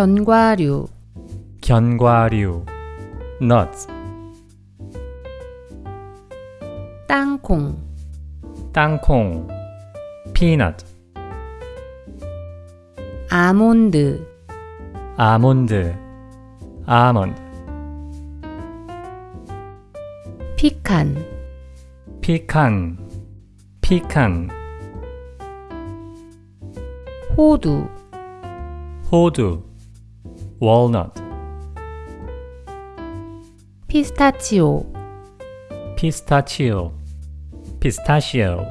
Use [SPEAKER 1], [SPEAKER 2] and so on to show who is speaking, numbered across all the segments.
[SPEAKER 1] 견과류,
[SPEAKER 2] 견과류. nuts.
[SPEAKER 1] 땅콩,
[SPEAKER 2] 땅콩. peanut.
[SPEAKER 1] 아몬드,
[SPEAKER 2] 아몬드. almond.
[SPEAKER 1] 피칸,
[SPEAKER 2] 피칸 피칸
[SPEAKER 1] 호두,
[SPEAKER 2] 호두 walnut.
[SPEAKER 1] 피스타치오,
[SPEAKER 2] 피스타치오 피스타치오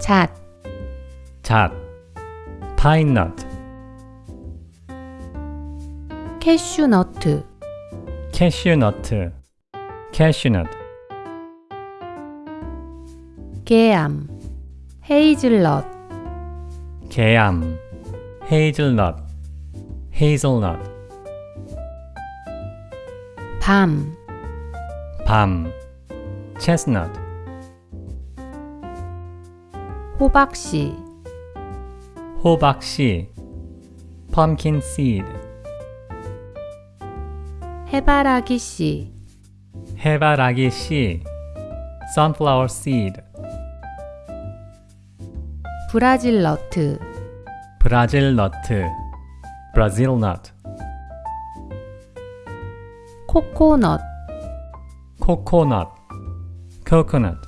[SPEAKER 1] 잣,
[SPEAKER 2] 잣 파인넛
[SPEAKER 1] 캐슈너트,
[SPEAKER 2] 캐슈너트 캐슈넛
[SPEAKER 1] 계암, 헤이즐넛,
[SPEAKER 2] 개암 헤이즐넛 헤이즐넛
[SPEAKER 1] 밤,
[SPEAKER 2] 밤 chestnut
[SPEAKER 1] 호박씨,
[SPEAKER 2] 호박씨 pumpkin seed
[SPEAKER 1] 해바라기씨,
[SPEAKER 2] 해바라기 씨 sunflower seed
[SPEAKER 1] 브라질 너트,
[SPEAKER 2] 브라질 너트 브라질 nut
[SPEAKER 1] 코코넛,
[SPEAKER 2] 코코넛 coconut